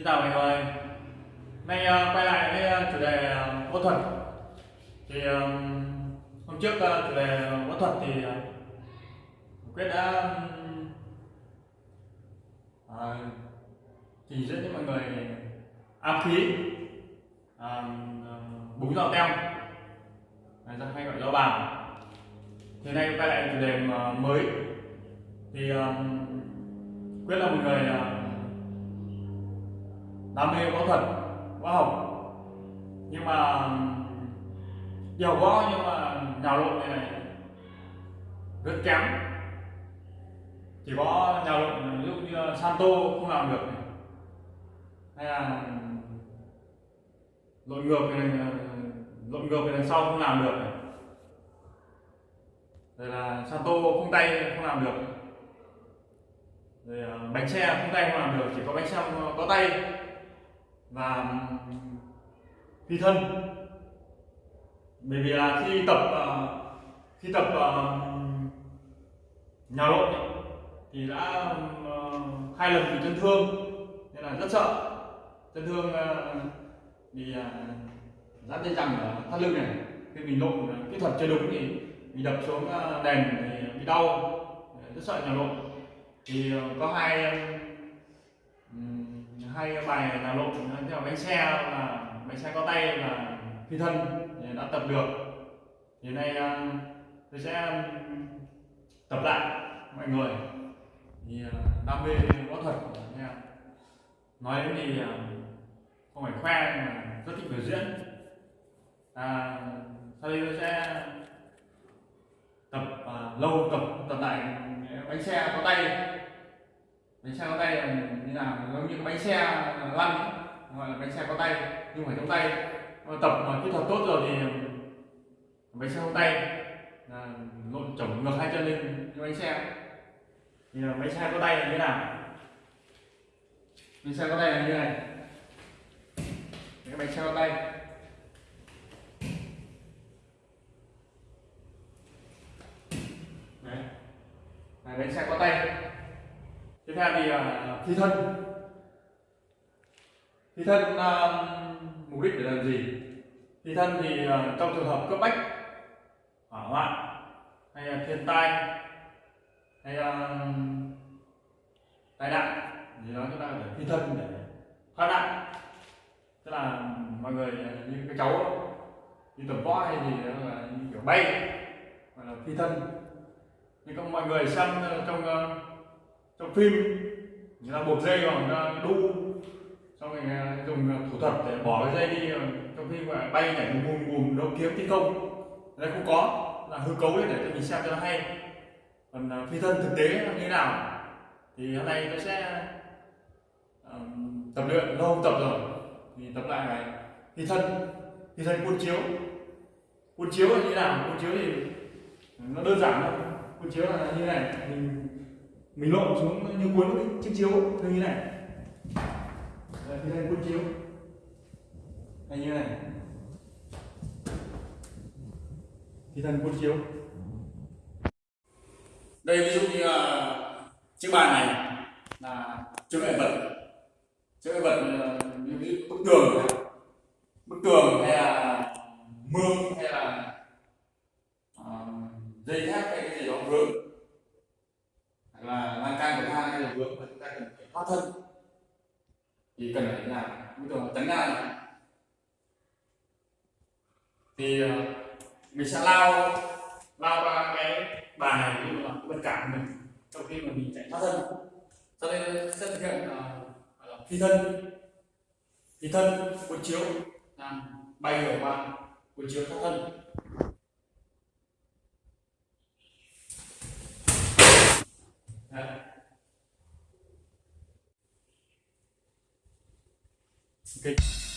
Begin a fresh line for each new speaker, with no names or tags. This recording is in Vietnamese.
Xin chào mọi người. Nay ờ, quay lại với ờ, ờ, chủ đề võ thuật. Thì hôm trước chủ đề võ thuật thì Quyết đã um, uh, trình diễn cho mọi người áp khí à, búng giò tem hay gọi là bào thì nay quay lại chủ đề mới. Thì quyết là một người đam mê võ thuật võ học nhưng mà giàu võ nhưng mà nhào lộn này, này rất kém chỉ có nhào lộn ví dụ như Santo không làm được này. hay là lộn ngược này lộn ngược về đằng sau không làm được này. rồi là Santo không tay không làm được rồi bánh xe không tay không làm được chỉ có bánh xe có tay và phi thân. Bởi vì là khi tập ờ, khi tập ờ, nhào lộn thì đã ờ, hai lần bị chấn thương nên là rất sợ. Chấn thương uh, bị giãn dây chằng ở thắt lưng này. Khi mình lộn kỹ thuật chưa đúng thì mình đập xuống đèn thì bị đau. Rất sợ nhào lộn. Thì có hai hay hai bài là lộn theo bánh xe là bánh xe có tay là phi thân đã tập được. Thì nay um, tôi sẽ um, tập lại mọi người. Thì uh, đam mê võ thuật nha nói đến thì um, không phải khoe mà rất thích biểu diễn. À, sau đây tôi sẽ tập à, lâu tập tập lại bánh xe có tay bánh xe có tay là như nào giống như bánh xe lăn gọi là bánh xe có tay nhưng phải trong tay. Tập mà kỹ thuật tốt rồi thì bánh xe không tay. Là lộn chổng ngược hai chân lên như bánh xe. Thì là bánh xe có tay là như thế nào? Bánh xe có tay là như này. Cái bánh xe có tay. Đấy. Này, bánh xe có tay ra thì uh, thi thân. Thi thân uh, mục đích để làm gì? Thi thân thì uh, trong trường hợp cấp bách hỏa hoạn hay là thiên tai hay là tai nạn thì nó chúng ta phải thi thân để thoát nạn. Tức là mọi người như cái cháu đi tập võ hay gì đó là như kiểu bay gọi là thi thân. Nhưng các mọi người xem trong trong phim. Người ta buộc dây vào người ta đu. Xong rồi à, dùng à, thủ thuật để bỏ cái dây đi à, trong khi mà bay nhảy bùm bùm bùm đấu kiếm thi công. Đây không có là hư cấu để cho mình xem cho nó hay. Còn phi thân thực tế là như thế nào thì hôm nay tôi sẽ um, tập luyện. Lâu không tập rồi thì tập lại này phi thân phi thân cuốn chiếu. Cuốn chiếu là như thế nào? Cuốn chiếu thì nó đơn giản thôi. Cuốn chiếu là như thế này mình mình lộn xuống như cuốn cái chiếc chiếu như thế này. Đây, thì đây cuốn chiếu. Hay như này. Thì thần cuốn chiếu. Đây ví dụ như là chiếc bàn này là chứa nghệ vật. Chứa nghệ vật ờ, như bức tường bức tường hay là mương hay là uh, dây thép hay cái gì đó vướng là lan can của thang hay là vướng và chúng ta cần phải thoát thân. Thì cần phải làm bây giờ tấn ngang này. Thì uh, mình sẽ lao lao qua cái bàn này ví dụ là bất cản mình trong khi mà mình chạy thoát thân. Cho nên sẽ thực hiện uh, phi thân. Phi thân cuốn chiếu làm bay ở qua cuốn chiếu thoát thân. Okay.